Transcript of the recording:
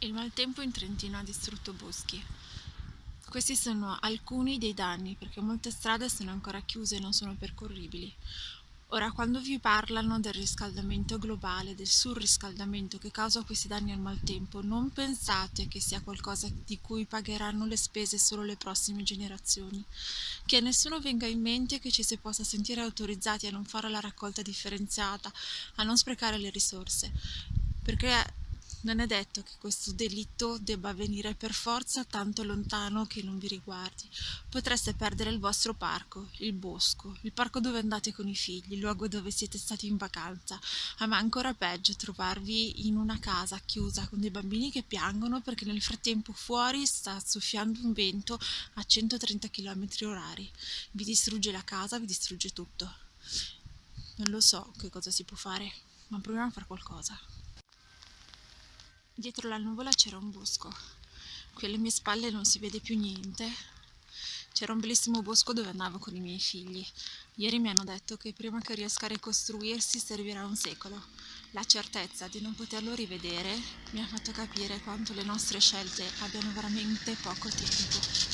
Il maltempo in Trentino ha distrutto boschi. Questi sono alcuni dei danni perché molte strade sono ancora chiuse e non sono percorribili. Ora, quando vi parlano del riscaldamento globale, del surriscaldamento che causa questi danni al maltempo, non pensate che sia qualcosa di cui pagheranno le spese solo le prossime generazioni. Che a nessuno venga in mente che ci si possa sentire autorizzati a non fare la raccolta differenziata, a non sprecare le risorse. Perché non è detto che questo delitto debba avvenire per forza tanto lontano che non vi riguardi. Potreste perdere il vostro parco, il bosco, il parco dove andate con i figli, il luogo dove siete stati in vacanza, ma ancora peggio trovarvi in una casa chiusa con dei bambini che piangono perché nel frattempo fuori sta soffiando un vento a 130 km orari. Vi distrugge la casa, vi distrugge tutto. Non lo so che cosa si può fare, ma proviamo a fare qualcosa. Dietro la nuvola c'era un bosco. Qui alle mie spalle non si vede più niente. C'era un bellissimo bosco dove andavo con i miei figli. Ieri mi hanno detto che prima che riesca a ricostruirsi servirà un secolo. La certezza di non poterlo rivedere mi ha fatto capire quanto le nostre scelte abbiano veramente poco tempo.